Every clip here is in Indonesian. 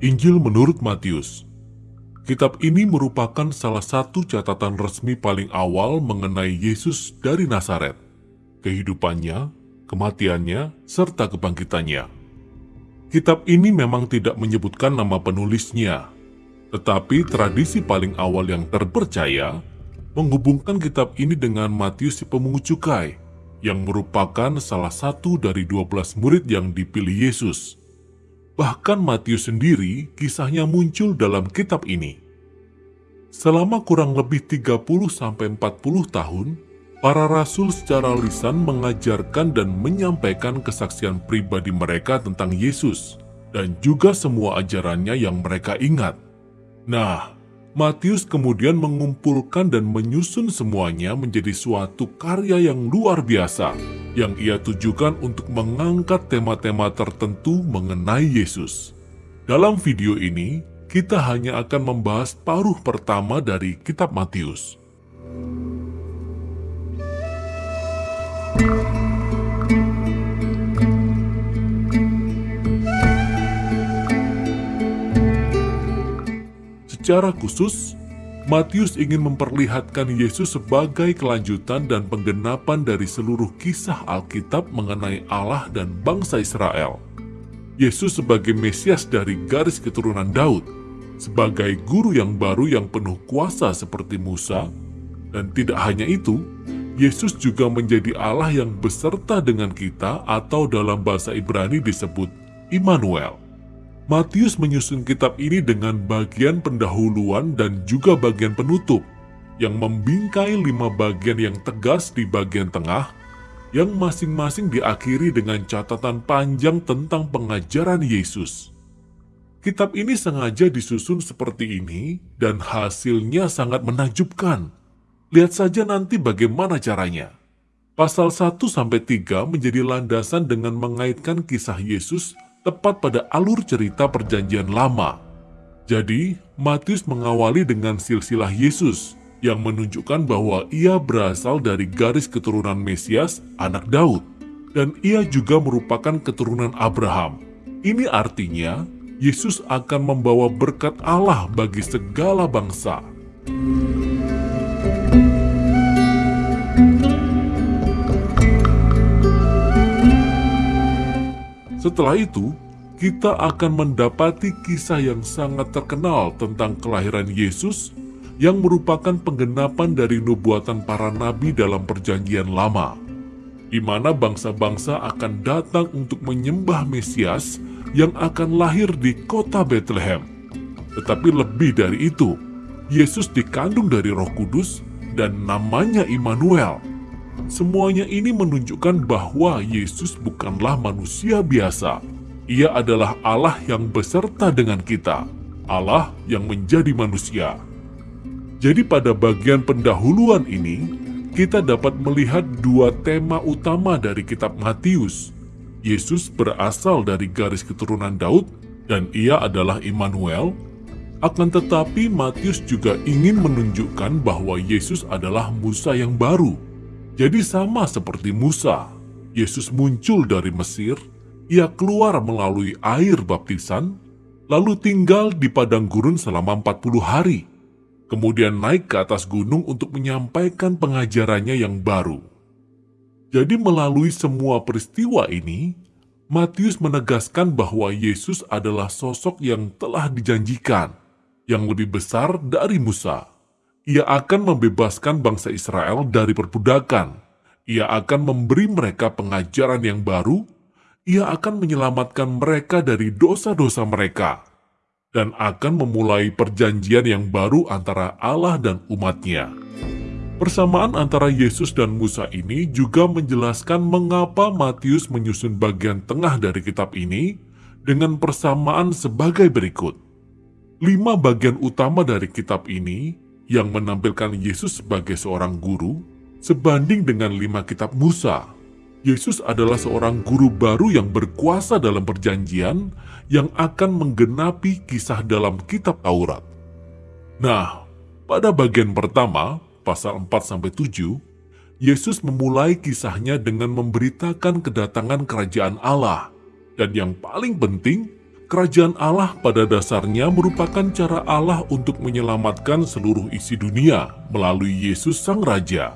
Injil menurut Matius Kitab ini merupakan salah satu catatan resmi paling awal mengenai Yesus dari Nazaret, kehidupannya, kematiannya, serta kebangkitannya. Kitab ini memang tidak menyebutkan nama penulisnya, tetapi tradisi paling awal yang terpercaya menghubungkan kitab ini dengan Matius si pemungut cukai, yang merupakan salah satu dari 12 murid yang dipilih Yesus. Bahkan Matius sendiri kisahnya muncul dalam kitab ini. Selama kurang lebih 30-40 tahun, para rasul secara lisan mengajarkan dan menyampaikan kesaksian pribadi mereka tentang Yesus dan juga semua ajarannya yang mereka ingat. Nah, Matius kemudian mengumpulkan dan menyusun semuanya menjadi suatu karya yang luar biasa yang ia tujukan untuk mengangkat tema-tema tertentu mengenai Yesus. Dalam video ini, kita hanya akan membahas paruh pertama dari kitab Matius. Secara khusus, Matius ingin memperlihatkan Yesus sebagai kelanjutan dan penggenapan dari seluruh kisah Alkitab mengenai Allah dan bangsa Israel. Yesus sebagai Mesias dari garis keturunan Daud, sebagai guru yang baru yang penuh kuasa seperti Musa, dan tidak hanya itu, Yesus juga menjadi Allah yang beserta dengan kita atau dalam bahasa Ibrani disebut Immanuel. Matius menyusun kitab ini dengan bagian pendahuluan dan juga bagian penutup, yang membingkai lima bagian yang tegas di bagian tengah, yang masing-masing diakhiri dengan catatan panjang tentang pengajaran Yesus. Kitab ini sengaja disusun seperti ini, dan hasilnya sangat menakjubkan. Lihat saja nanti bagaimana caranya. Pasal 1-3 menjadi landasan dengan mengaitkan kisah Yesus tepat pada alur cerita perjanjian lama. Jadi, Matius mengawali dengan silsilah Yesus yang menunjukkan bahwa ia berasal dari garis keturunan Mesias, anak Daud, dan ia juga merupakan keturunan Abraham. Ini artinya, Yesus akan membawa berkat Allah bagi segala bangsa. Setelah itu, kita akan mendapati kisah yang sangat terkenal tentang kelahiran Yesus yang merupakan penggenapan dari nubuatan para nabi dalam perjanjian lama, di mana bangsa-bangsa akan datang untuk menyembah Mesias yang akan lahir di kota Bethlehem. Tetapi lebih dari itu, Yesus dikandung dari roh kudus dan namanya Immanuel, Semuanya ini menunjukkan bahwa Yesus bukanlah manusia biasa. Ia adalah Allah yang beserta dengan kita, Allah yang menjadi manusia. Jadi pada bagian pendahuluan ini, kita dapat melihat dua tema utama dari kitab Matius. Yesus berasal dari garis keturunan Daud dan ia adalah Immanuel. Akan tetapi Matius juga ingin menunjukkan bahwa Yesus adalah Musa yang baru jadi sama seperti Musa, Yesus muncul dari Mesir, ia keluar melalui air baptisan, lalu tinggal di padang gurun selama 40 hari, kemudian naik ke atas gunung untuk menyampaikan pengajarannya yang baru. Jadi melalui semua peristiwa ini, Matius menegaskan bahwa Yesus adalah sosok yang telah dijanjikan, yang lebih besar dari Musa ia akan membebaskan bangsa Israel dari perbudakan. Ia akan memberi mereka pengajaran yang baru. Ia akan menyelamatkan mereka dari dosa-dosa mereka. Dan akan memulai perjanjian yang baru antara Allah dan umatnya. Persamaan antara Yesus dan Musa ini juga menjelaskan mengapa Matius menyusun bagian tengah dari kitab ini dengan persamaan sebagai berikut. Lima bagian utama dari kitab ini yang menampilkan Yesus sebagai seorang guru sebanding dengan lima kitab Musa. Yesus adalah seorang guru baru yang berkuasa dalam perjanjian yang akan menggenapi kisah dalam kitab Taurat. Nah, pada bagian pertama, pasal 4-7, Yesus memulai kisahnya dengan memberitakan kedatangan kerajaan Allah. Dan yang paling penting, kerajaan Allah pada dasarnya merupakan cara Allah untuk menyelamatkan seluruh isi dunia melalui Yesus Sang Raja.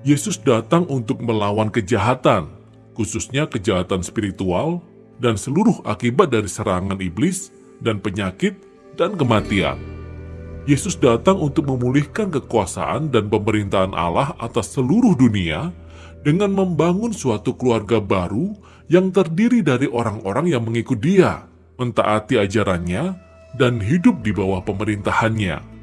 Yesus datang untuk melawan kejahatan, khususnya kejahatan spiritual, dan seluruh akibat dari serangan iblis dan penyakit dan kematian. Yesus datang untuk memulihkan kekuasaan dan pemerintahan Allah atas seluruh dunia dengan membangun suatu keluarga baru yang terdiri dari orang-orang yang mengikut dia, mentaati ajarannya, dan hidup di bawah pemerintahannya.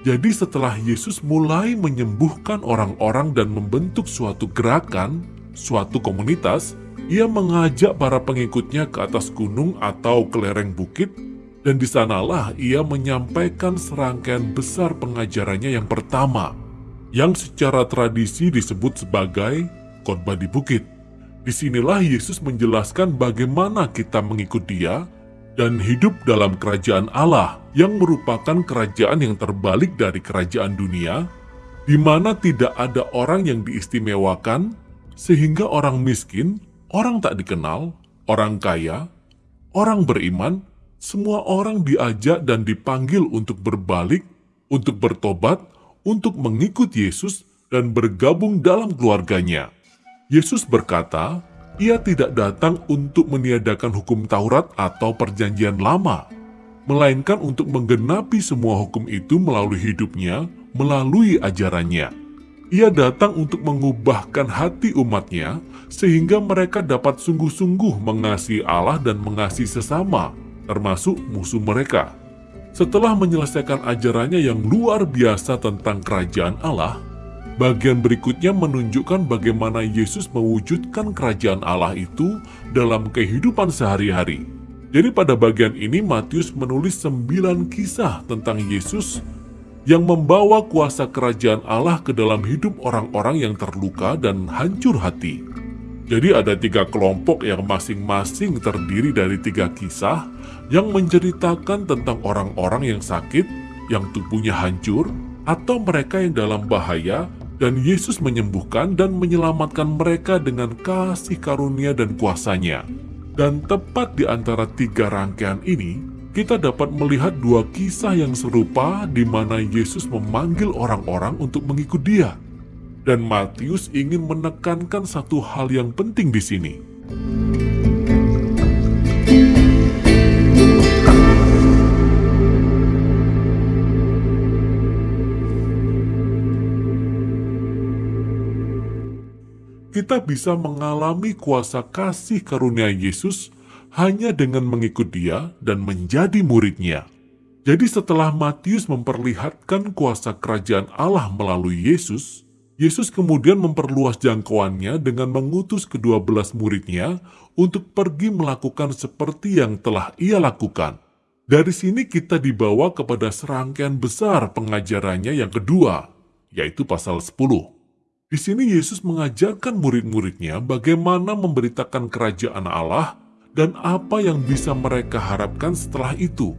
Jadi setelah Yesus mulai menyembuhkan orang-orang dan membentuk suatu gerakan, suatu komunitas, ia mengajak para pengikutnya ke atas gunung atau ke lereng bukit, dan di sanalah ia menyampaikan serangkaian besar pengajarannya yang pertama, yang secara tradisi disebut sebagai khotbah di bukit. Di sinilah Yesus menjelaskan bagaimana kita mengikut dia dan hidup dalam kerajaan Allah yang merupakan kerajaan yang terbalik dari kerajaan dunia, di mana tidak ada orang yang diistimewakan, sehingga orang miskin orang tak dikenal, orang kaya, orang beriman, semua orang diajak dan dipanggil untuk berbalik, untuk bertobat, untuk mengikut Yesus dan bergabung dalam keluarganya. Yesus berkata, ia tidak datang untuk meniadakan hukum Taurat atau perjanjian lama, melainkan untuk menggenapi semua hukum itu melalui hidupnya, melalui ajarannya. Ia datang untuk mengubahkan hati umatnya sehingga mereka dapat sungguh-sungguh mengasihi Allah dan mengasihi sesama, termasuk musuh mereka. Setelah menyelesaikan ajarannya yang luar biasa tentang kerajaan Allah, bagian berikutnya menunjukkan bagaimana Yesus mewujudkan kerajaan Allah itu dalam kehidupan sehari-hari. Jadi pada bagian ini Matius menulis sembilan kisah tentang Yesus yang membawa kuasa kerajaan Allah ke dalam hidup orang-orang yang terluka dan hancur hati. Jadi ada tiga kelompok yang masing-masing terdiri dari tiga kisah yang menceritakan tentang orang-orang yang sakit, yang tubuhnya hancur, atau mereka yang dalam bahaya, dan Yesus menyembuhkan dan menyelamatkan mereka dengan kasih karunia dan kuasanya. Dan tepat di antara tiga rangkaian ini, kita dapat melihat dua kisah yang serupa di mana Yesus memanggil orang-orang untuk mengikut dia. Dan Matius ingin menekankan satu hal yang penting di sini. Kita bisa mengalami kuasa kasih karunia Yesus hanya dengan mengikut dia dan menjadi muridnya. Jadi setelah Matius memperlihatkan kuasa kerajaan Allah melalui Yesus, Yesus kemudian memperluas jangkauannya dengan mengutus kedua belas muridnya untuk pergi melakukan seperti yang telah ia lakukan. Dari sini kita dibawa kepada serangkaian besar pengajarannya yang kedua, yaitu pasal 10. Di sini Yesus mengajarkan murid-muridnya bagaimana memberitakan kerajaan Allah dan apa yang bisa mereka harapkan setelah itu.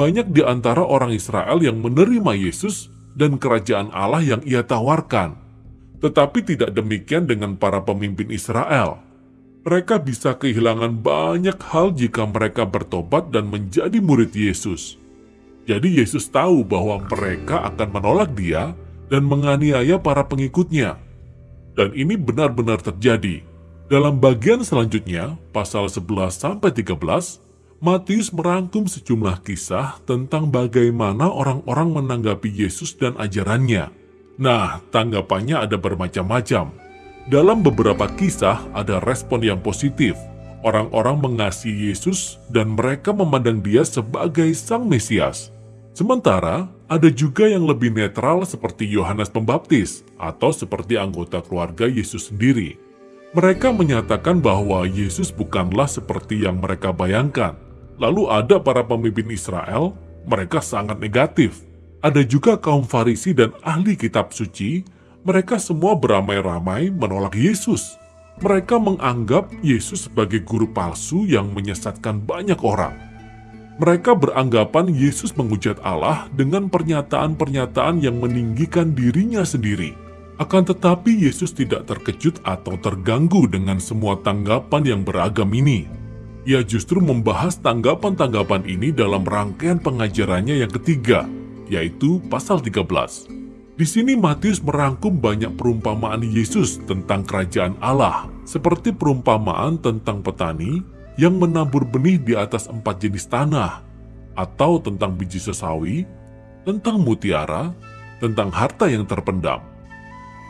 Banyak di antara orang Israel yang menerima Yesus dan kerajaan Allah yang ia tawarkan. Tetapi tidak demikian dengan para pemimpin Israel. Mereka bisa kehilangan banyak hal jika mereka bertobat dan menjadi murid Yesus. Jadi Yesus tahu bahwa mereka akan menolak dia dan menganiaya para pengikutnya. Dan ini benar-benar terjadi. Dalam bagian selanjutnya, pasal 11-13, Matius merangkum sejumlah kisah tentang bagaimana orang-orang menanggapi Yesus dan ajarannya. Nah, tanggapannya ada bermacam-macam. Dalam beberapa kisah ada respon yang positif. Orang-orang mengasihi Yesus dan mereka memandang dia sebagai sang Mesias. Sementara, ada juga yang lebih netral seperti Yohanes Pembaptis atau seperti anggota keluarga Yesus sendiri. Mereka menyatakan bahwa Yesus bukanlah seperti yang mereka bayangkan. Lalu ada para pemimpin Israel, mereka sangat negatif. Ada juga kaum Farisi dan ahli kitab suci, mereka semua beramai-ramai menolak Yesus. Mereka menganggap Yesus sebagai guru palsu yang menyesatkan banyak orang. Mereka beranggapan Yesus menghujat Allah dengan pernyataan-pernyataan yang meninggikan dirinya sendiri. Akan tetapi Yesus tidak terkejut atau terganggu dengan semua tanggapan yang beragam ini. Ia justru membahas tanggapan-tanggapan ini dalam rangkaian pengajarannya yang ketiga, yaitu pasal 13. Di sini Matius merangkum banyak perumpamaan Yesus tentang kerajaan Allah, seperti perumpamaan tentang petani yang menabur benih di atas empat jenis tanah, atau tentang biji sesawi, tentang mutiara, tentang harta yang terpendam.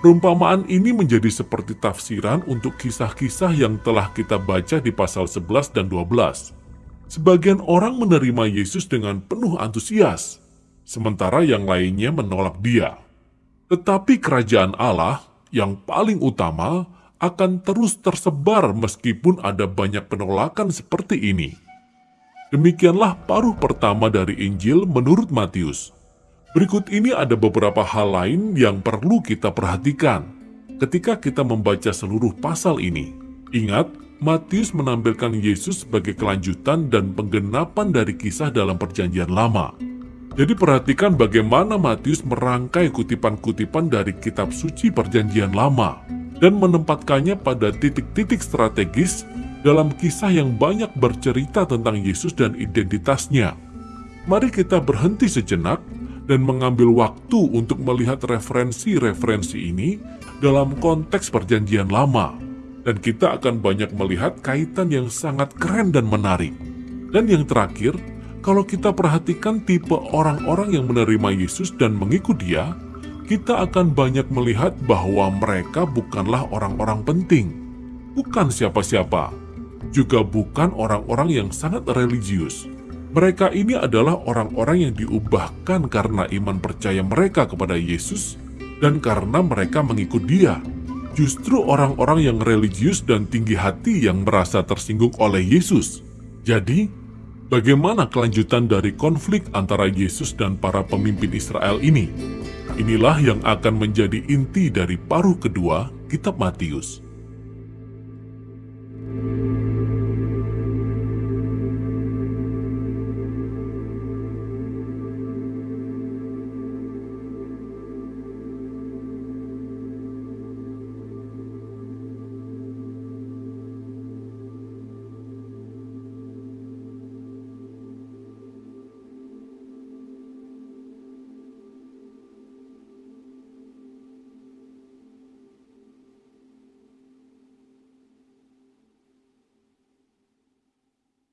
Perumpamaan ini menjadi seperti tafsiran untuk kisah-kisah yang telah kita baca di pasal 11 dan 12. Sebagian orang menerima Yesus dengan penuh antusias, sementara yang lainnya menolak dia. Tetapi kerajaan Allah yang paling utama akan terus tersebar meskipun ada banyak penolakan seperti ini. Demikianlah paruh pertama dari Injil menurut Matius. Berikut ini ada beberapa hal lain yang perlu kita perhatikan ketika kita membaca seluruh pasal ini. Ingat, Matius menampilkan Yesus sebagai kelanjutan dan penggenapan dari kisah dalam perjanjian lama. Jadi perhatikan bagaimana Matius merangkai kutipan-kutipan dari kitab suci perjanjian lama dan menempatkannya pada titik-titik strategis dalam kisah yang banyak bercerita tentang Yesus dan identitasnya. Mari kita berhenti sejenak dan mengambil waktu untuk melihat referensi-referensi ini dalam konteks perjanjian lama. Dan kita akan banyak melihat kaitan yang sangat keren dan menarik. Dan yang terakhir, kalau kita perhatikan tipe orang-orang yang menerima Yesus dan mengikut dia, kita akan banyak melihat bahwa mereka bukanlah orang-orang penting, bukan siapa-siapa, juga bukan orang-orang yang sangat religius. Mereka ini adalah orang-orang yang diubahkan karena iman percaya mereka kepada Yesus dan karena mereka mengikut dia. Justru orang-orang yang religius dan tinggi hati yang merasa tersinggung oleh Yesus. Jadi, Bagaimana kelanjutan dari konflik antara Yesus dan para pemimpin Israel ini? Inilah yang akan menjadi inti dari paruh kedua Kitab Matius.